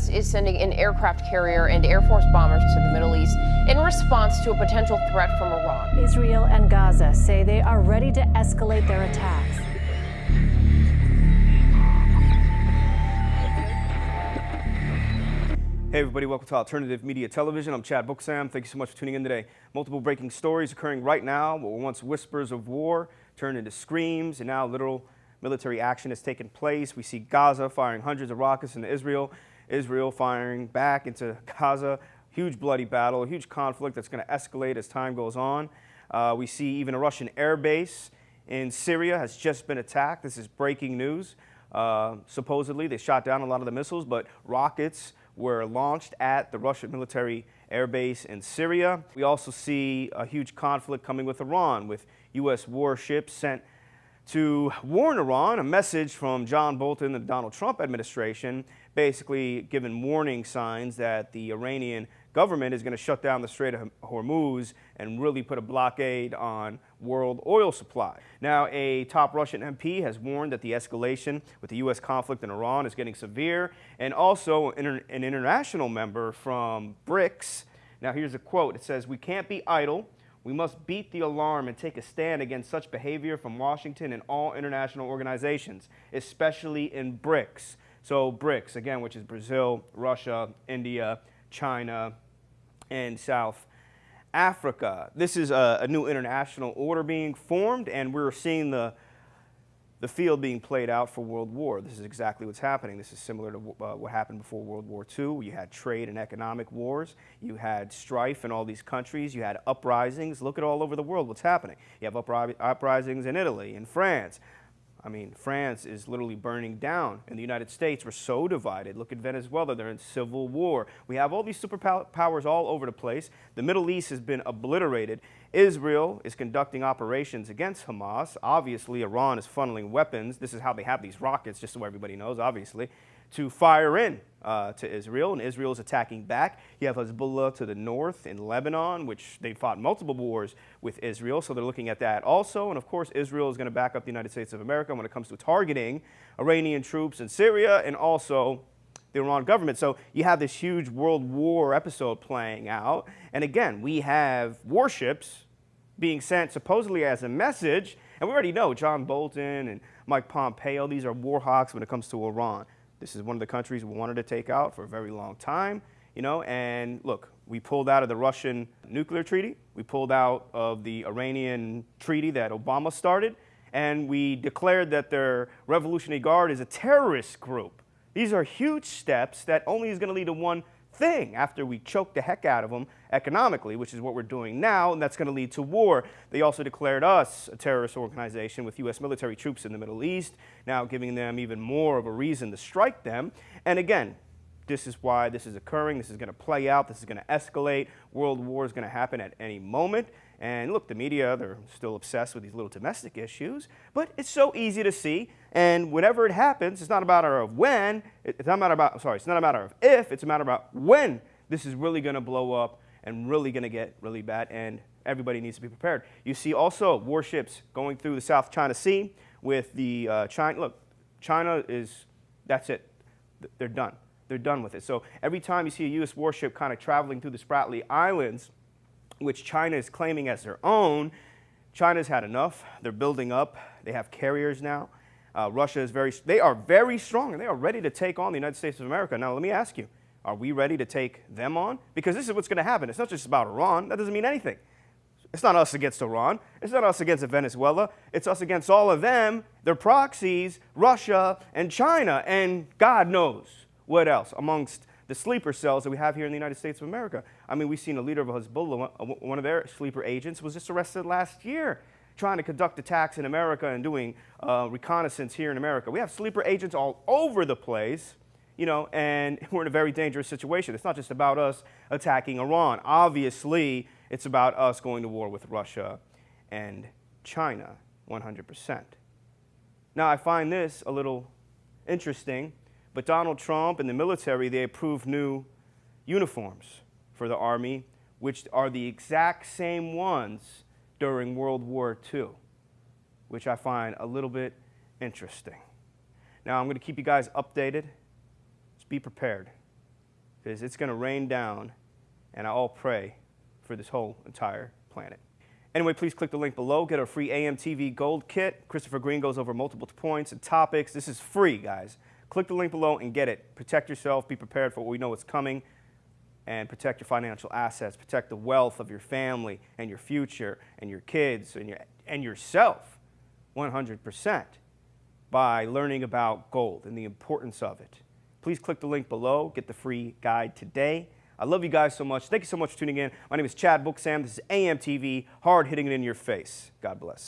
U.S. is sending an aircraft carrier and Air Force bombers to the Middle East in response to a potential threat from Iran. Israel and Gaza say they are ready to escalate their attacks. Hey everybody, welcome to Alternative Media Television. I'm Chad Booksam. Thank you so much for tuning in today. Multiple breaking stories occurring right now. What were once whispers of war turned into screams, and now literal military action has taken place. We see Gaza firing hundreds of rockets into Israel, Israel firing back into Gaza. Huge bloody battle, huge conflict that's going to escalate as time goes on. Uh, we see even a Russian air base in Syria has just been attacked. This is breaking news. Uh, supposedly, they shot down a lot of the missiles, but rockets were launched at the Russian military air base in Syria. We also see a huge conflict coming with Iran, with U.S. warships sent to warn Iran, a message from John Bolton the Donald Trump administration, basically giving warning signs that the Iranian government is going to shut down the Strait of Hormuz and really put a blockade on world oil supply. Now, a top Russian MP has warned that the escalation with the U.S. conflict in Iran is getting severe, and also an international member from BRICS. Now, here's a quote. It says, we can't be idle. We must beat the alarm and take a stand against such behavior from Washington and all international organizations, especially in BRICS. So BRICS, again, which is Brazil, Russia, India, China, and South Africa. This is a, a, new international order being formed, and we're seeing the, the field being played out for World War. This is exactly what's happening. This is similar to uh, what happened before World War II. You had trade and economic wars. You had strife in all these countries. You had uprisings. Look at all over the world what's happening. You have upri uprisings in Italy, in France, I mean, France is literally burning down, and the United States, we're so divided. Look at Venezuela, they're in civil war. We have all these superpowers all over the place. The Middle East has been obliterated. Israel is conducting operations against Hamas. Obviously, Iran is funneling weapons. This is how they have these rockets, just so everybody knows, obviously to fire in uh, to Israel, and Israel is attacking back. You have Hezbollah to the north in Lebanon, which they fought multiple wars with Israel, so they're looking at that also. And of course, Israel is going to back up the United States of America when it comes to targeting Iranian troops in Syria and also the Iran government. So you have this huge world war episode playing out. And again, we have warships being sent supposedly as a message. And we already know John Bolton and Mike Pompeo, these are war hawks when it comes to Iran. This is one of the countries we wanted to take out for a very long time, you know, and look, we pulled out of the Russian nuclear treaty, we pulled out of the Iranian treaty that Obama started, and we declared that their Revolutionary Guard is a terrorist group. These are huge steps that only is going to lead to one thing after we choke the heck out of them economically, which is what we're doing now, and that's going to lead to war. They also declared us a terrorist organization with U.S. military troops in the Middle East, now giving them even more of a reason to strike them. And again, this is why this is occurring. This is going to play out. This is going to escalate. World war is going to happen at any moment. And look, the media, they're still obsessed with these little domestic issues, but it's so easy to see. And whenever it happens, it's not a matter of when, it's not a matter about, sorry, it's not a matter of if, it's a matter about when this is really going to blow up and really going to get really bad. And everybody needs to be prepared. You see also warships going through the South China Sea with the uh, China. Look, China is, that's it. They're done. They're done with it. So every time you see a U.S. warship kind of traveling through the Spratly Islands, which China is claiming as their own, China's had enough. They're building up. They have carriers now. Uh, Russia is very, they are very strong and they are ready to take on the United States of America. Now, let me ask you, are we ready to take them on? Because this is what's going to happen. It's not just about Iran. That doesn't mean anything. It's not us against Iran. It's not us against Venezuela. It's us against all of them, their proxies, Russia and China, and God knows what else amongst the sleeper cells that we have here in the United States of America. I mean, we've seen a leader of Hezbollah, one of their sleeper agents, was just arrested last year trying to conduct attacks in America and doing uh, reconnaissance here in America. We have sleeper agents all over the place, you know, and we're in a very dangerous situation. It's not just about us attacking Iran. Obviously, it's about us going to war with Russia and China, 100%. Now, I find this a little interesting but Donald Trump and the military, they approved new uniforms for the Army, which are the exact same ones during World War II, which I find a little bit interesting. Now, I'm going to keep you guys updated. Just be prepared. because it's going to rain down, and I all pray for this whole entire planet. Anyway, please click the link below. Get our free AMTV Gold Kit. Christopher Green goes over multiple points and topics. This is free, guys. Click the link below and get it. Protect yourself. Be prepared for what we know is coming. And protect your financial assets. Protect the wealth of your family and your future and your kids and, your, and yourself 100% by learning about gold and the importance of it. Please click the link below. Get the free guide today. I love you guys so much. Thank you so much for tuning in. My name is Chad Booksam. This is AMTV, hard hitting it in your face. God bless.